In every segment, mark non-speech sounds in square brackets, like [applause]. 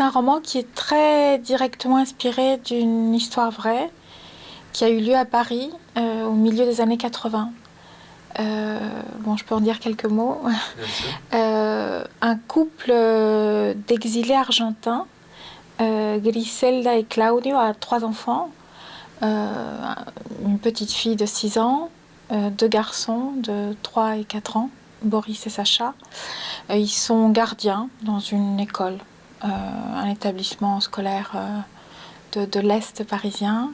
c'est un roman qui est très directement inspiré d'une histoire vraie qui a eu lieu à Paris euh, au milieu des années 80. Euh, bon, je peux en dire quelques mots. [laughs] Euh, un couple d'exilés argentins, Griselda et Claudio, a trois enfants. une petite fille de 6 ans, deux garçons de 3 et 4 ans, Boris et Sacha. ils sont gardiens dans une école, un établissement scolaire de, de l'Est parisien.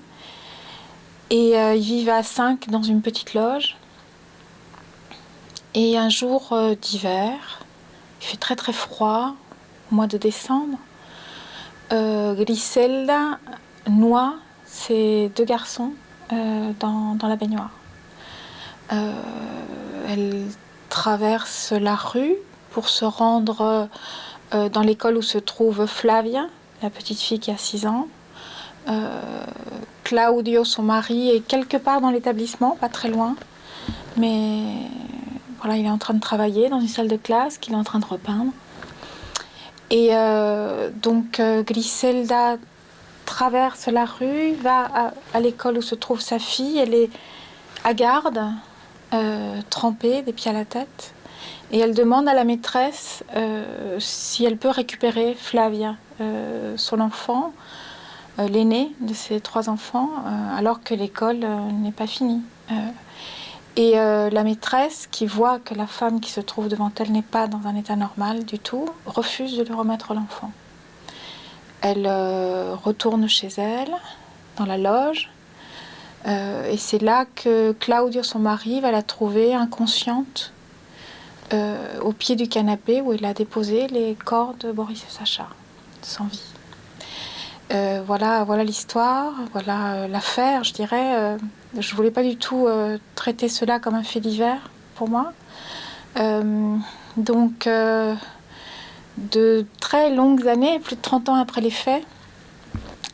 Et euh, ils vivent à 5 dans une petite loge. Et un jour euh, d'hiver, il fait très très froid, au mois de décembre, euh, Griselda noie ses deux garçons dans, la baignoire. elle traverse la rue pour se rendre dans l'école où se trouve Flavia, la petite fille qui a 6 ans. Claudio, son mari, est quelque part dans l'établissement, pas très loin. Mais voilà, il est en train de travailler dans une salle de classe qu'il est en train de repeindre. Et euh, donc euh, Griselda traverse la rue, va à, l'école où se trouve sa fille. Elle est à garde, euh, trempée, des pieds à la tête. Et elle demande à la maîtresse si elle peut récupérer Flavia, son enfant, euh, l'aîné de ses trois enfants, euh, alors que l'école euh, n'est pas finie. Et la maîtresse, qui voit que la femme qui se trouve devant elle n'est pas dans un état normal du tout, refuse de lui remettre l'enfant. Elle retourne chez elle, dans la loge, et c'est là que Claudio, son mari, va la trouver inconsciente au pied du canapé où il a déposé les corps de Boris et Sacha, sans vie. Euh, voilà, voilà l'histoire, voilà euh, l'affaire, je dirais. Euh, je voulais pas du tout traiter cela comme un fait divers pour moi. donc, de très longues années, plus de 30 ans après les faits,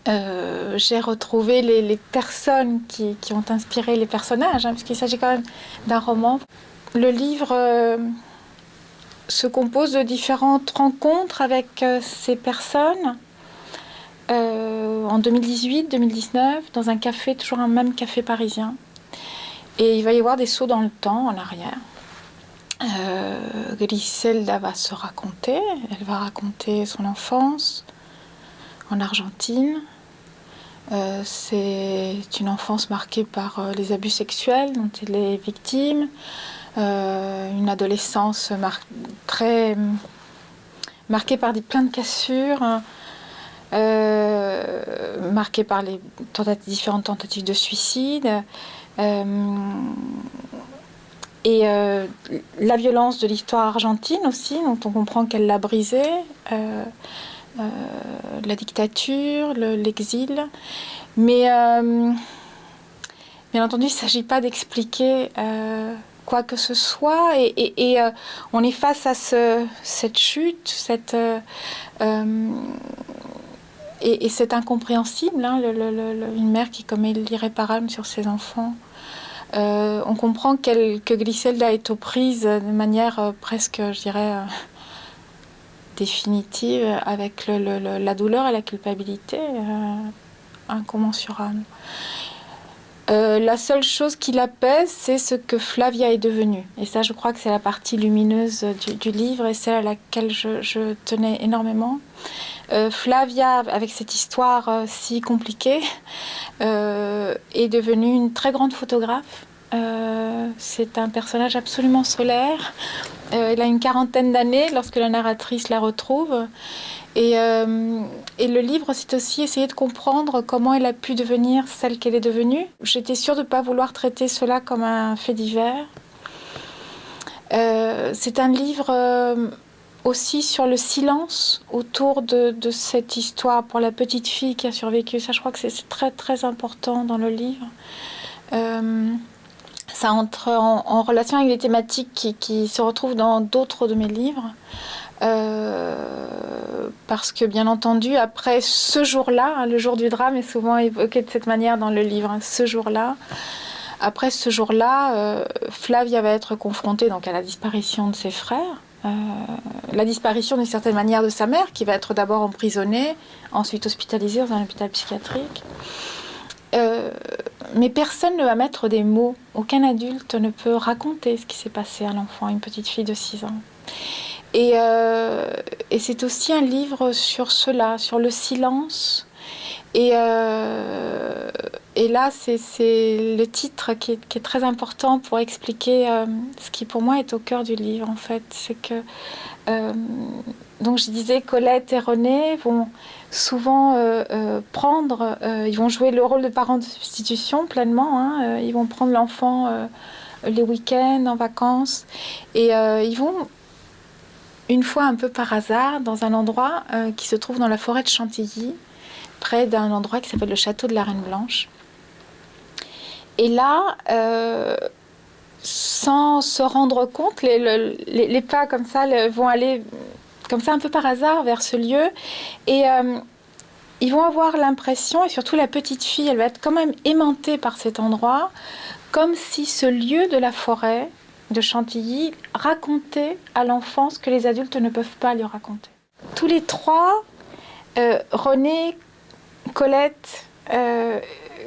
j'ai retrouvé les, personnes qui, ont inspiré les personnages, hein, puisqu'il s'agit quand même d'un roman. Le livre se compose de différentes rencontres avec ces personnes euh, en 2018-2019 dans un café, toujours un même café parisien. Et il va y avoir des sauts dans le temps en arrière. Euh, Griselda va se raconter, elle va raconter son enfance en Argentine. Euh, c'est une enfance marquée par euh, les abus sexuels dont elle est victime, une adolescence très marquée par des, plein de cassures, euh, marqué par les différentes tentatives de suicide. Euh, et euh, la violence de l'histoire argentine aussi, dont on comprend qu'elle l'a brisée, la dictature, l'exil. Mais bien entendu, il ne s'agit pas d'expliquer quoi que ce soit. Et, on est face à ce, cette chute, cette, et, c'est incompréhensible, hein, une mère qui commet l'irréparable sur ses enfants. Euh, on comprend que Griselda est aux prises de manière euh, presque, je dirais, euh, définitive avec la douleur et la culpabilité incommensurable. La seule chose qui l'apaise, c'est ce que Flavia est devenue. Et ça, je crois que c'est la partie lumineuse du, livre et celle à laquelle je tenais énormément. Euh, Flavia, avec cette histoire euh, si compliquée, euh, est devenue une très grande photographe. C'est un personnage absolument solaire. elle a une quarantaine d'années lorsque la narratrice la retrouve. Et, le livre, c'est aussi essayer de comprendre comment elle a pu devenir celle qu'elle est devenue. J'étais sûre de ne pas vouloir traiter cela comme un fait divers. c'est un livre aussi sur le silence autour de, cette histoire pour la petite fille qui a survécu. Ça, je crois que c'est très très important dans le livre. Euh, ça entre en, relation avec des thématiques qui, se retrouvent dans d'autres de mes livres. Euh, parce que bien entendu, après ce jour-là, hein, le jour du drame est souvent évoqué de cette manière dans le livre, hein, ce jour-là, après ce jour-là, euh, Flavia va être confrontée donc, à la disparition de ses frères. la disparition d'une certaine manière de sa mère, qui va être d'abord emprisonnée, ensuite hospitalisée dans un hôpital psychiatrique. Mais personne ne va mettre des mots, aucun adulte ne peut raconter ce qui s'est passé à l'enfant, une petite fille de 6 ans. Et, et c'est aussi un livre sur cela, sur le silence, et, euh, et là, c'est le titre qui est, qui est, très important pour expliquer euh, ce qui pour moi est au cœur du livre en fait. C'est que, euh, donc je disais, Colette et René vont souvent prendre, ils vont jouer le rôle de parents de substitution pleinement, hein, ils vont prendre l'enfant les week-ends, en vacances, et ils vont une fois un peu par hasard dans un endroit qui se trouve dans la forêt de Chantilly, près d'un endroit qui s'appelle le château de la Reine Blanche. Et là, euh, sans se rendre compte, les, pas comme ça vont aller comme ça un peu par hasard vers ce lieu et euh, ils vont avoir l'impression, et surtout la petite fille, elle va être quand même aimantée par cet endroit, comme si ce lieu de la forêt de Chantilly racontait à l'enfant ce que les adultes ne peuvent pas lui raconter. Tous les trois, euh, René Colette, euh,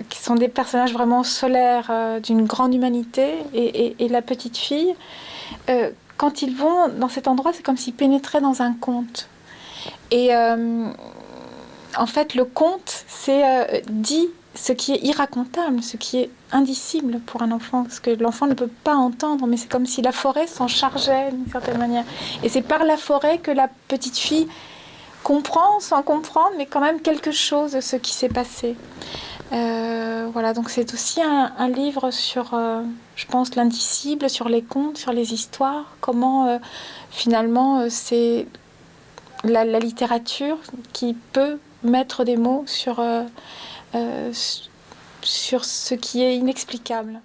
qui sont des personnages vraiment solaires euh, d'une grande humanité, et, la petite fille, euh, quand ils vont dans cet endroit, c'est comme s'ils pénétraient dans un conte. Et en fait, le conte, c'est dit ce qui est irracontable, ce qui est indicible pour un enfant, ce que l'enfant ne peut pas entendre, mais c'est comme si la forêt s'en chargeait d'une certaine manière. Et c'est par la forêt que la petite fille comprend sans comprendre, mais quand même quelque chose de ce qui s'est passé. Euh, voilà, donc c'est aussi un, livre sur, euh, je pense, l'indicible, sur les contes, sur les histoires, comment euh, finalement c'est la, littérature qui peut mettre des mots sur, sur ce qui est inexplicable.